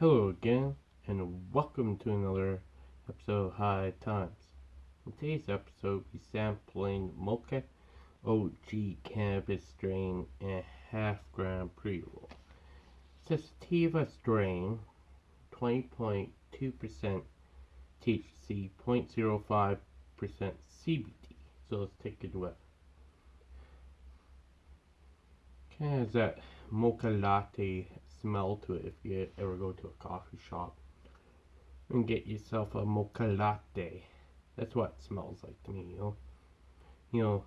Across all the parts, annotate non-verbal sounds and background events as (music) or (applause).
Hello again, and welcome to another episode of High Times. In today's episode, we're sampling Mocha OG Cannabis Strain and half gram pre roll. Sativa strain, 20.2% THC, 0.05% CBD. So let's take it away. Kind of that mocha latte smell to it if you ever go to a coffee shop and get yourself a mocha latte. That's what it smells like to me, you know. You know,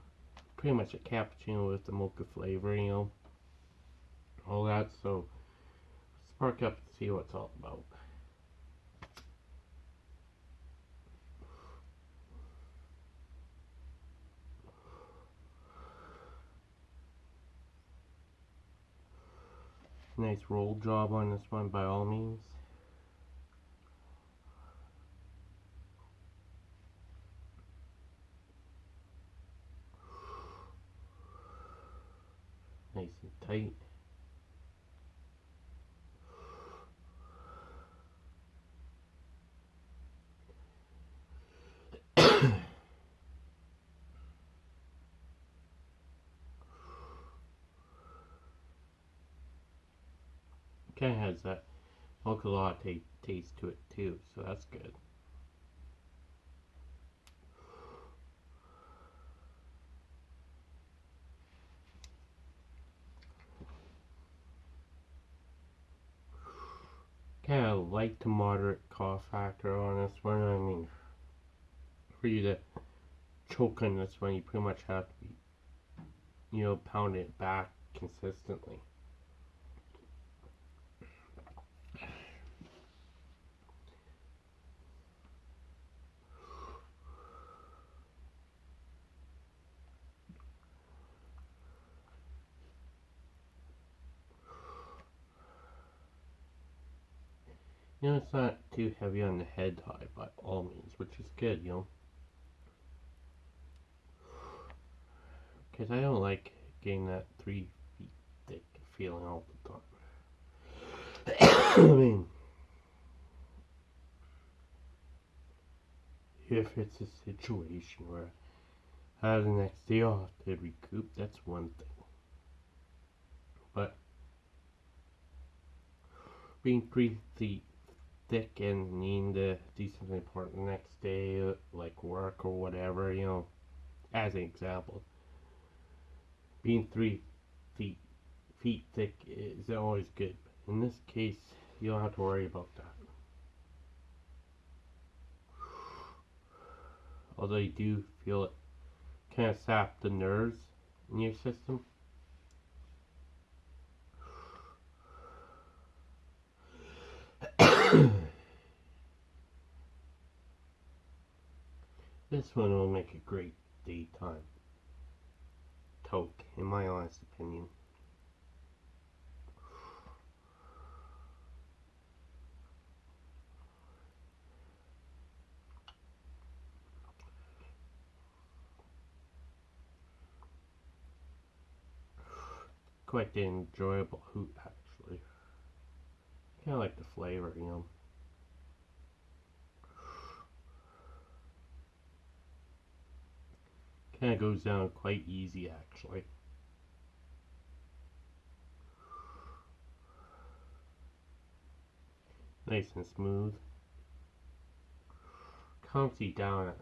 pretty much a cappuccino with the mocha flavor, you know. All that, so spark up and see what it's all about. Nice roll job on this one by all means. Nice and tight. Kind of has that mocha latte taste to it too, so that's good. Kind of light to moderate cough factor on this one. I mean, for you to choke on this one, you pretty much have to be, you know, pound it back consistently. You know, it's not too heavy on the head high by all means, which is good, you know. Because I don't like getting that three feet thick feeling all the time. (coughs) I mean, if it's a situation where I have the next day off to recoup, that's one thing. But being three feet thick and needing to do something important the next day, like work or whatever, you know, as an example, being three feet feet thick is always good. In this case, you don't have to worry about that. Although you do feel it kind of sap the nerves in your system. (coughs) this one will make a great daytime toke, in my honest opinion. Quite enjoyable hoot, actually. Kind of like the flavor, you know. Kind of goes down quite easy actually. Nice and smooth. You down.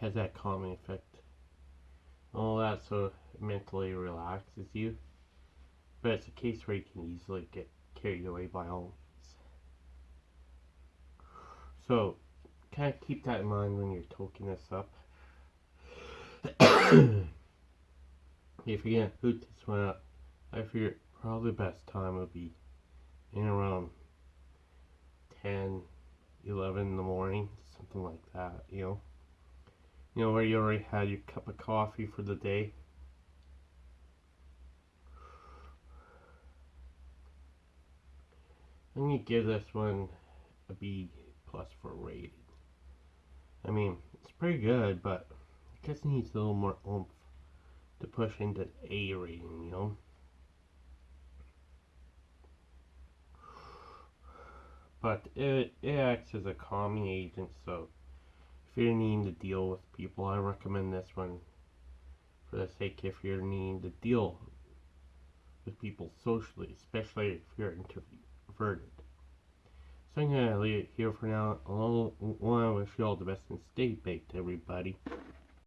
Has that calming effect. All that so mentally relaxes you. But it's a case where you can easily get carried away by all means. So, kind of keep that in mind when you're toking this up. (coughs) if you're gonna hoot this one up, I figure probably best time would be in around 10, 11 in the morning, something like that, you know. You know, where you already had your cup of coffee for the day. I'm gonna give this one a B plus for rating. I mean, it's pretty good, but it just needs a little more oomph to push into A rating, you know? but it, it acts as a calming agent, so if you're needing to deal with people, I recommend this one for the sake if you're needing to deal with people socially, especially if you're So I'm gonna leave it here for now. To wish you all the best and stay baked, everybody.